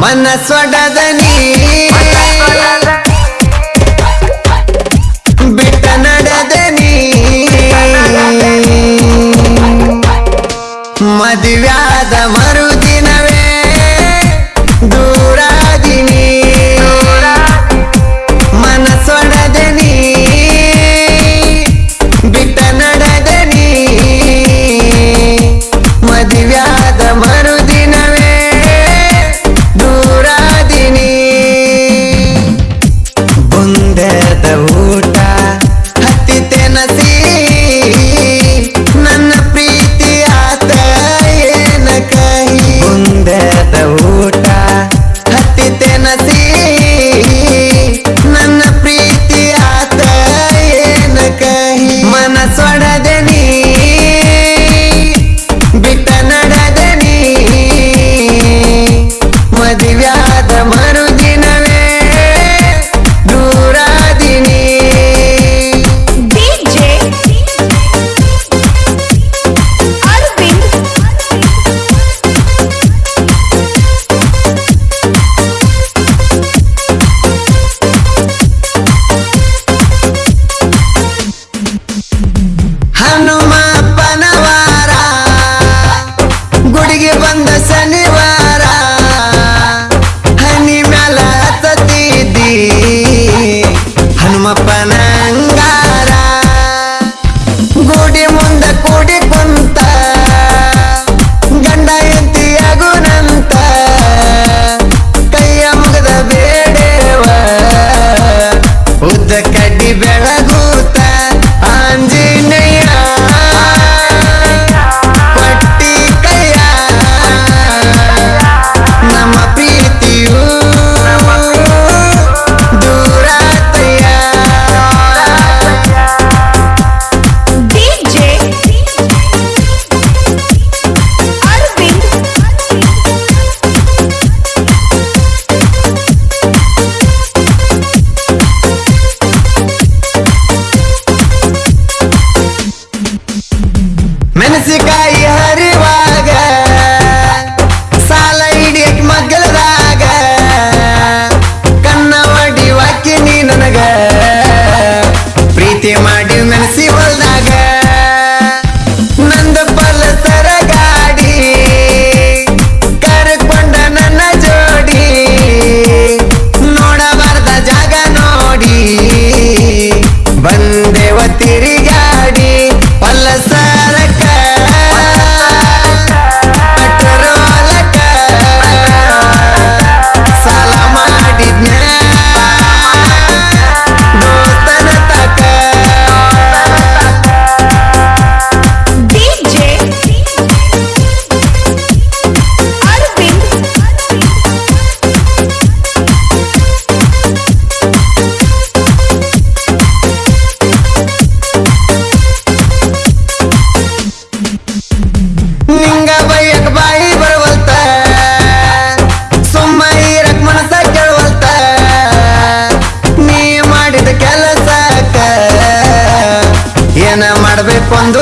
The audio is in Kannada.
ಮನಸ್ಸೊಡದನಿ ಬಿಟ್ಟ ನಡೆದನಿ ಮದುವ್ಯಾದ the money. तेरी cuando